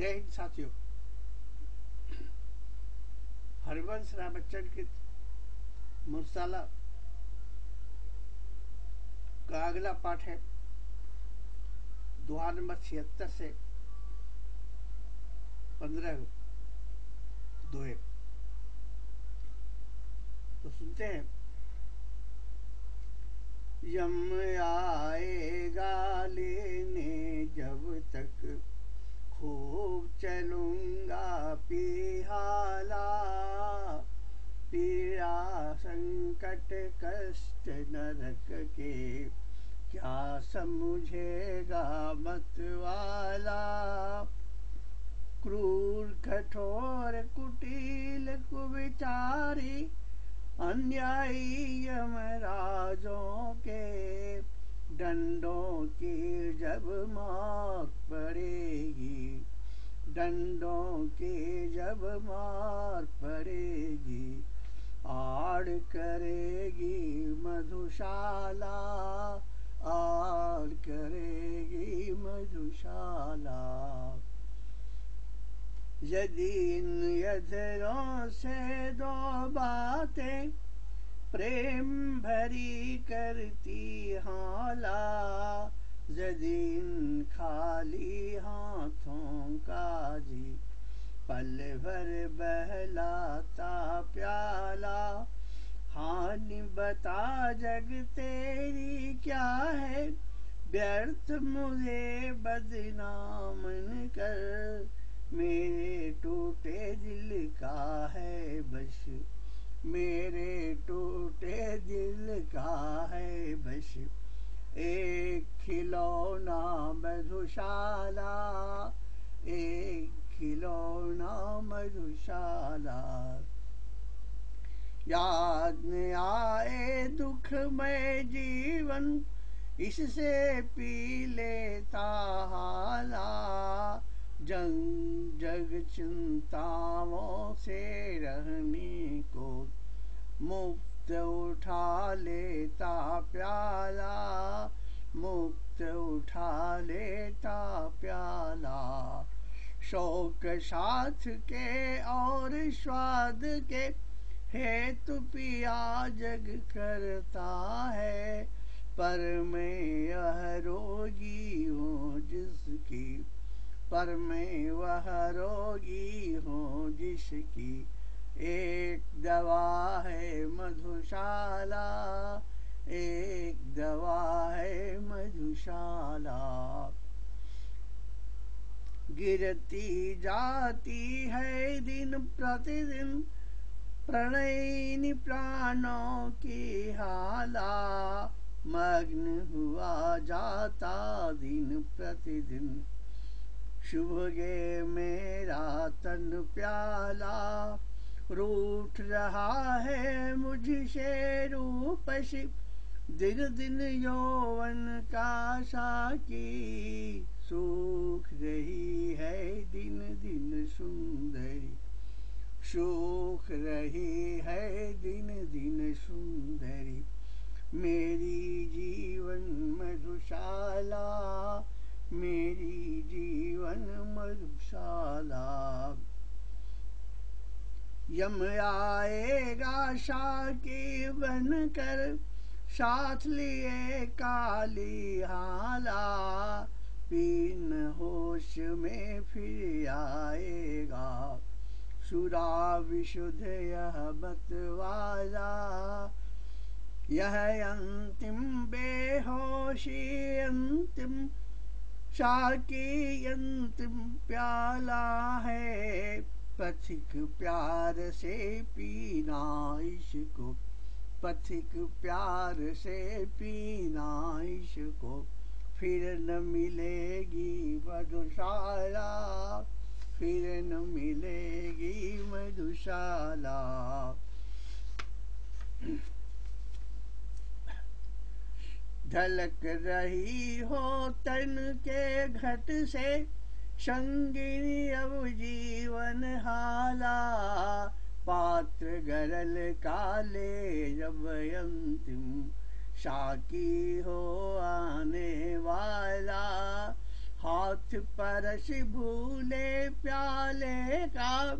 जय हिंद साथियों। हरिवंश राय बच्चन के मुरसाला का अगला पाठ है। दोहा नंबर छिहत्तर से पंद्रह दोहे। तो सुनते हैं। यम आएगा लेने जब तक खूब चलूँगा पिहाला। पीड़ा संकट, कष्ट, नरक के क्या समझेगा मत वाला क्रूर, कठोर, कुटिल, कुविचारी अन्यायी यमराजों के, डंडों की जब मौत पड़ेगी। डंडों के जब मार पड़ेगी, आड़ करेगी मधुशाला, आड़ करेगी मधुशाला। यदि इन यधरों से दो बातें, प्रेम भरी करती हाला। जदीन खाली हाथों का जी पल भर बहलाता प्याला। हानि बता जग तेरी क्या है, व्यर्थ मुझे बदनामन कर। मेरे टूटे दिल का है बश, मेरे टूटे दिल का है बश। एक खिलौना मधुशाला एक खिलौना मधुशाला याद न आए दुख में जीवन, इससे पी लेता हाला। जंग जग चिंताओं से रहने को मुक्त उठा लेता प्याला। मुक्त उठा लेता प्याला। शोक साथ के और स्वाद के हेतु पिया जग करता है। पर मैं यह रोगी हूँ जिसकी, पर मैं वह रोगी हूँ जिसकी एक दवा है मधुशाला। एक दवा है मधुशाला। गिरती जाती है दिन प्रतिदिन प्रणयनी प्राणों की हाला। मग्न हुआ जाता दिन प्रतिदिन। शुभ गे मेरा तन प्याला। रूठ रहा है मुझसे रूप रूपसी। दिन दिन यौवन का साकी सूख रही है दिन दिन सुंदरी। सूख रही है दिन दिन सुंदरी। मेरी जीवन मधुशाला, मेरी जीवन मधुशाला। यम आएगा शाकी बन कर साथ लिए काली हाला पीन होश में फिर आएगा। सुरा विशुद्ध यह बतवाला, यह अंतिम बेहोशी, अंतिम शाकी अंतिम प्याला है। पथिक प्यार से पीना इसको पथिक प्यार से पीना इसको फिर न मिलेगी मधुशाला, फिर न मिलेगी मधुशाला। झलक रही हो तन के घट से, संगिनी अब जीवन हाला। पात्र गरल काले जब अंतिम साकी हो आने वाला। हाथ परस भूले प्याले का,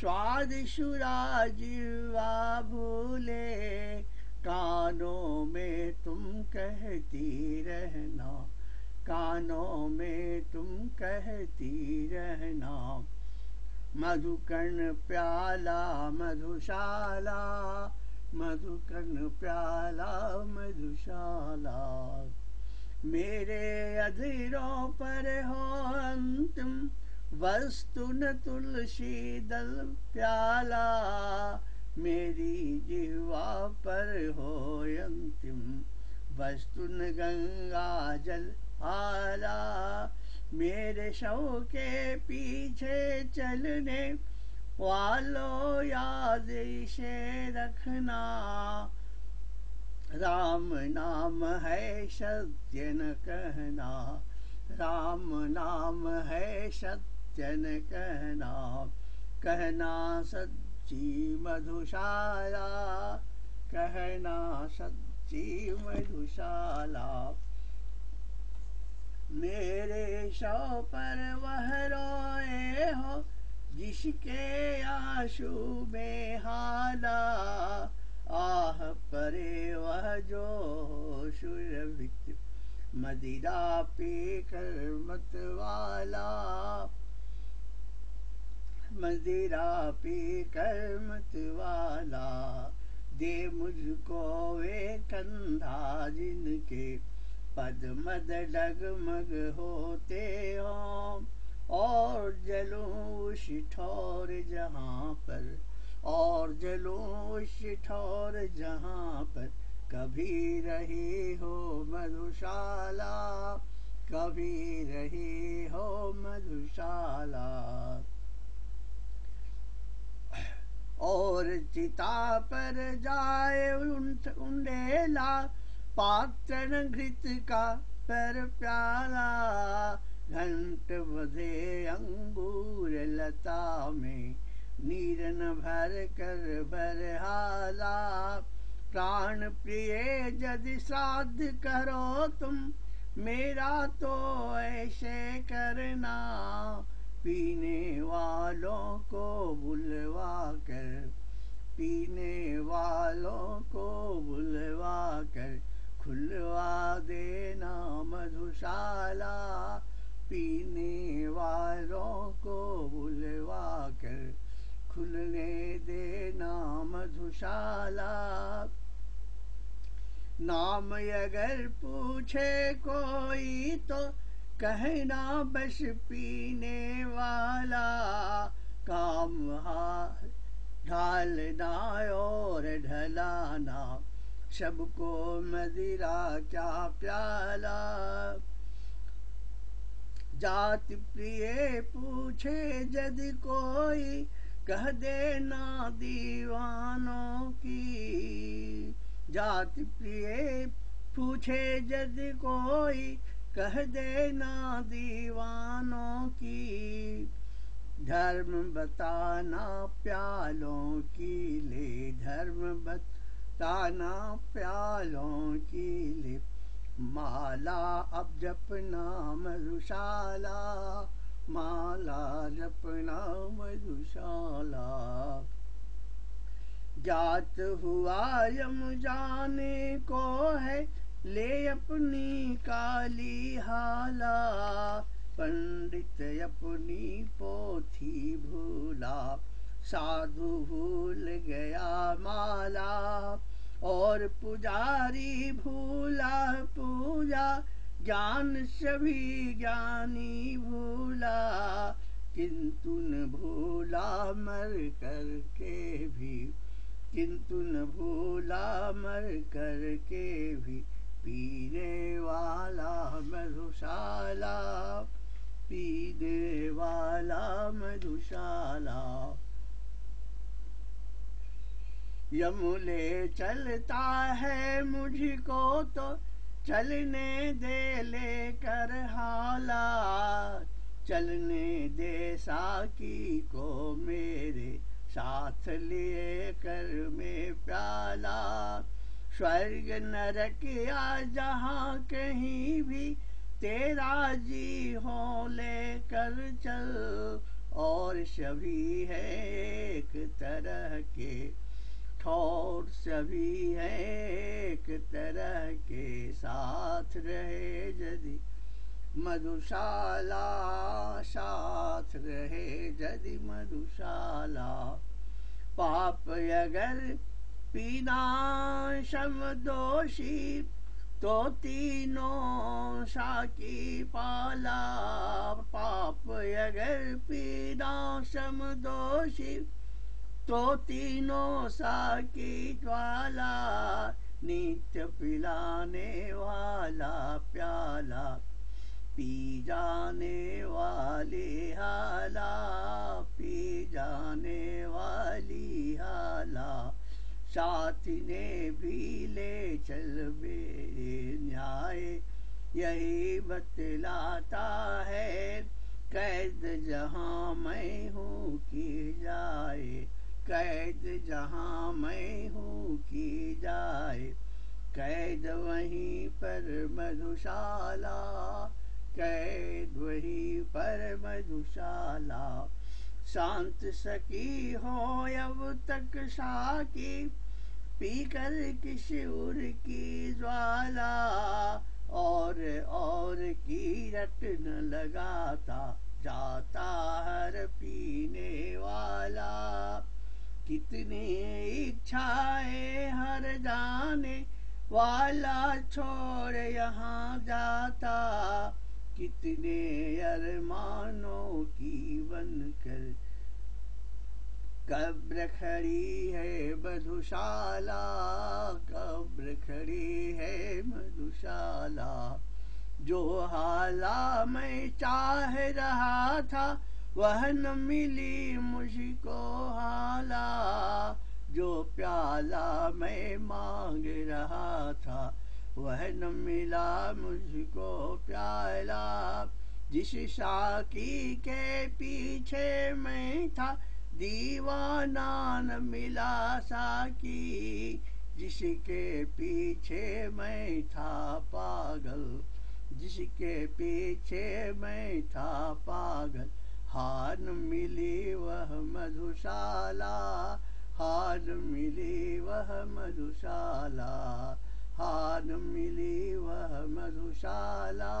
स्वाद सुराजीवा भूले। कानों में तुम कहती रहना, कानों में तुम कहती रहना। मधुकर्ण प्याला, मधुशाला, मधुकर्ण प्याला, मधुशाला। मेरे अधीरों पर हो अंतिम वस्तु न तुलसी दल प्याला। मेरी जिह्वा पर हो अंतिम वस्तु न गंगा जल आला। मेरे शव के पीछे चलने वालों याद इसे रखना। राम नाम है सत्य न कहना। राम नाम है सत्य न कहना। कहना सच्ची मधुशाला। कहना सच्ची मधुशाला। मेरे शव पर वह रोए हो, जिसके आँसू में हाला आह, परे वह जो सुरभित मदिरा पे कर मत वाला। मदिरा पे कर मत वाला, दे मुझको वे कंधा जिनके पद मद डगमग होते हो और जलूं उस ठोर जहाँ पर, और जलूं उस ठोर जहाँ पर, कभी रही हो मधुशाला, कभी रही हो मधुशाला। और चिता पर जाए उंडेला पात्र घृत का पर प्याला घंट बधे अंगूर लता में नीरन भर कर बरहाला। प्राण प्रिय, यदि श्राद्ध करो तुम, मेरा तो ऐसे करना। पीने वालों को बुलवा कर, पीने वालों को बुलवा कर खुलवा देना मधुशाला पीने वालों को बुलवा कर खुलने देना मधुशाला नाम अगर पूछे कोई तो कहना बस पीने वाला। काम हाथ ढालना और ढलाना सबको मदिरा क्या प्याला। जाति प्रिय पूछे यदि कोई कह देना दीवानों की। जाति प्रिय पूछे यदि कोई कह देना दीवानों की। धर्म बताना प्यालों की, ले धर्म बता ताना प्यालों की लिप, माला अब जपना मधुशाला माला जपना मधुशाला जात हुआ यम जाने को है, ले अपनी काली हाला। पंडित अपनी पोथी भूला साधु भूल गया माला, और पुजारी भूला पूजा, ज्ञान सभी ज्ञानी भूला, किंतु न भूला मर कर के भी, किंतु न भूला मर कर के भी, पीने वाला मधुशाला, पीने वाला मधुशाला यमुले चलता है मुझको तो चलने दे लेकर हाला चलने दे साकी को मेरे साथ लिए कर में प्याला। स्वर्ग नरक या जहाँ कहीं भी तेरा जी हो लेकर चल। और सभी है एक तरह के ठोर सभी है एक तरह के साथ रहे यदि मधुशाला साथ रहे यदि मधुशाला। पाप अगर पीना शम दोषी तो तीनों साकी पाला। पाप अगर पीना सम दोषी तो तीनों साकी ज्वाला, नित्य पिलाने वाला प्याला, पी जाने वाली हाला, पी जाने वाली हाला। साथी ने भी ले चल मेरे न्याय, यही बतलाता है, कैद जहाँ मैं हूँ की जाए। कैद जहाँ मैं हूँ की जाए। कैद वहीं पर मधुशाला, कैद वहीं पर मधुशाला। शांत सकी हो अब तक साकी पीकर किशोर की ज्वाला। और और की रट न लगाता, जाता हर पीने वाला। कितनी इच्छाएँ हर जाने वाला छोड़ यहाँ जाता। कितने अरमानों की बन कर कब्र खड़ी है मधुशाला, कब्र खड़ी है मधुशाला। जो हाला मैं चाह रहा था वह न मिली मुझको हाला, जो प्याला मैं मांग रहा था। वह न मिला मुझको प्याला, जिस साकी के पीछे मैं था। दीवाना न मिला साकी, जिसके पीछे मैं था पागल, जिसके पीछे मैं था पागल। हार मिली वह मधुशाला, हार मिली वह मधुशाला, हार मिली वह मधुशाला,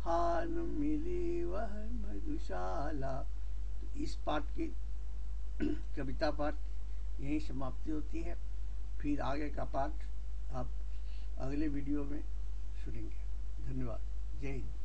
हार मिली वह मधुशाला। तो इस पाठ की कविता पाठ यहीं समाप्ति होती है। फिर आगे का पाठ आप अगले वीडियो में सुनेंगे। धन्यवाद। जय हिंद।